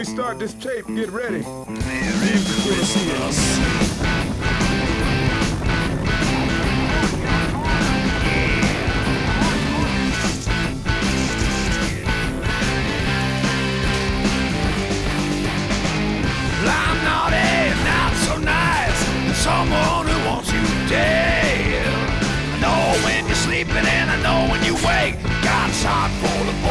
we start this tape, get ready. someone who wants you dead. I know when you're sleeping and I know when you wake. God's heart full of.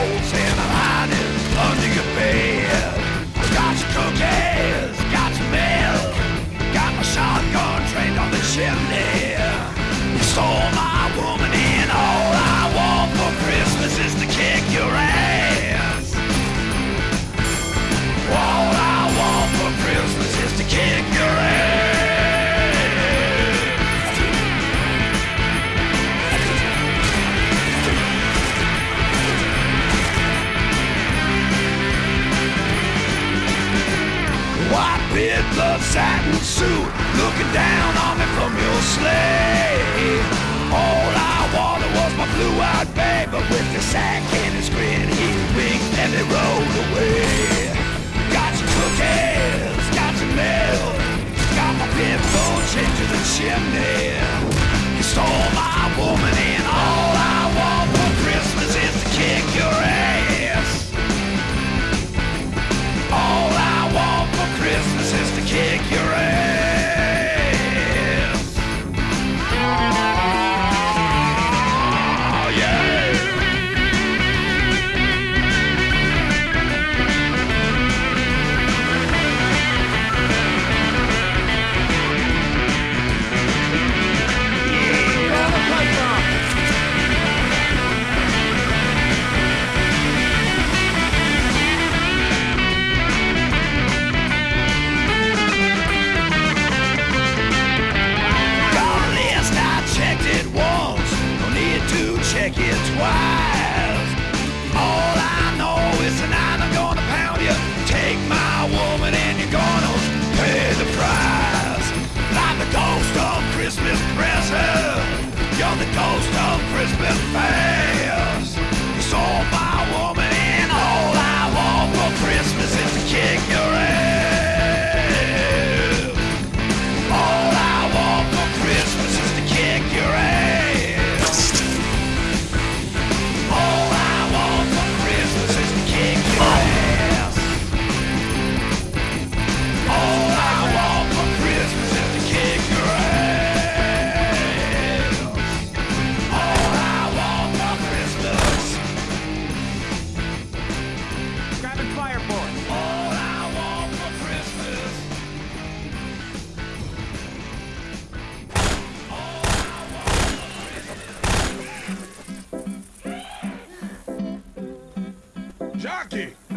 satin suit looking down on me from your sleigh. All I wanted was my blue-eyed babe, but with the sack and his grin, he winked and he rode away. Got your cookies, got your milk, got my pinball chained to the chimney. Rocky!